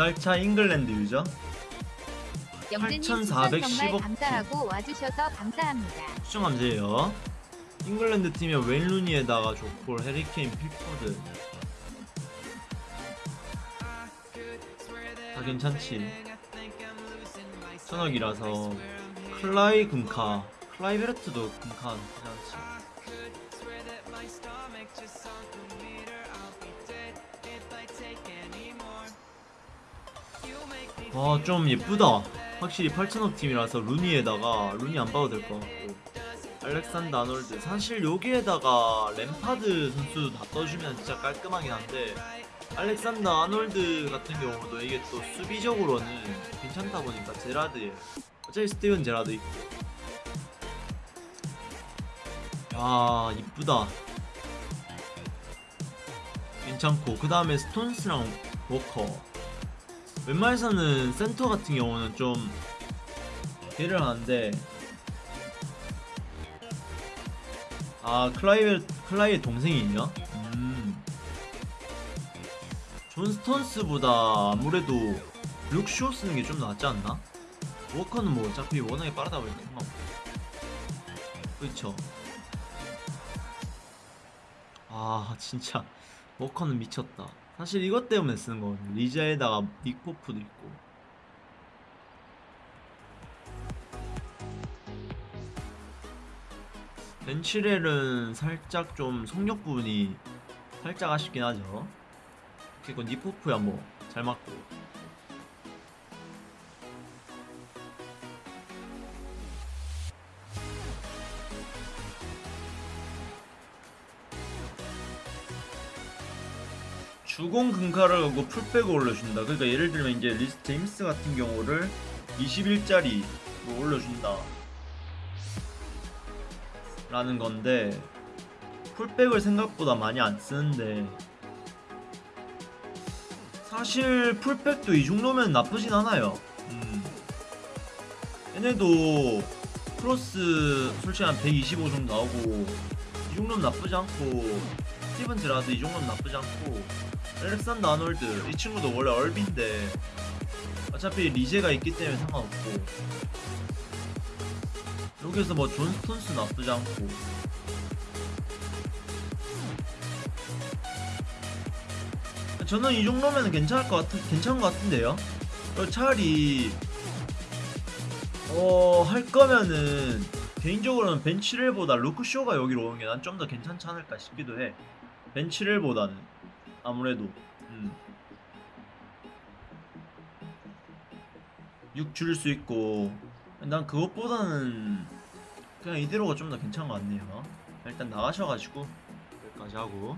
달차 잉글랜드 유저 영재님 추천 정말 8410 감사하고 와주셔서 감사합니다. 추천 감사해요 잉글랜드 팀에 웨인 루니에다가 조콜 해리케인 필 포든 다 괜찮지 천억이라서 클라이 금카 클라이 베르트도 금카 괜찮지 와좀 예쁘다. 확실히 8천억 팀이라서 루니에다가 루니 안 봐도 될 것 같고. 알렉산더 아놀드. 사실 여기에다가 램파드 선수 다 떠주면 진짜 깔끔하긴 한데 알렉산더 아놀드 같은 경우도 이게 또 수비적으로는 괜찮다 보니까 제라드 어차피 스티븐 제라드 있고. 야 이쁘다. 괜찮고. 그 다음에 스톤스랑 워커 웬만해서는 센터 같은 경우는 좀 걔를 하는데 아 클라이 클라이의 동생이 있냐? 음. 존 스톤스보다 아무래도 룩쇼 쓰는 게 좀 낫지 않나? 워커는 뭐 어차피 워낙에 빠르다 보니까 상관없고 그쵸 아 진짜 워커는 미쳤다 사실 이것 때문에 쓰는 거거든요. 리자에다가 닉포프도 있고. 벤치렐은 살짝 좀 속력 부분이 살짝 아쉽긴 하죠. 그리고 니포프야 뭐. 잘 맞고 주공 금카를 하고 풀백을 올려준다. 그러니까 예를 들면 이제 리스 제임스 같은 경우를 21짜리로 올려준다. 라는 건데 풀백을 생각보다 많이 안 쓰는데 사실 풀백도 이 정도면 나쁘진 않아요. 음. 얘네도 크로스 솔직히 한 125 정도 나오고 이 정도는 나쁘지 않고 스티븐 제라드 이 정도는 나쁘지 않고 알렉산더 아놀드 이 친구도 원래 RB인데 어차피 리제가 있기 때문에 상관없고 여기서 뭐 존 스톤스 나쁘지 않고 저는 이 정도면 괜찮을 것 같은 괜찮은 것 같은데요. 어, 차라리 어 할 거면은 개인적으로는 벤치렐보다 루크쇼가 여기로 오는 게 난 좀 더 괜찮지 않을까 싶기도 해. 벤치렐보다는 아무래도 음. 6 줄일 수 있고 난 그것보다는 그냥 이대로가 좀 더 괜찮은 것 같네요. 일단 나가셔가지고 여기까지 하고.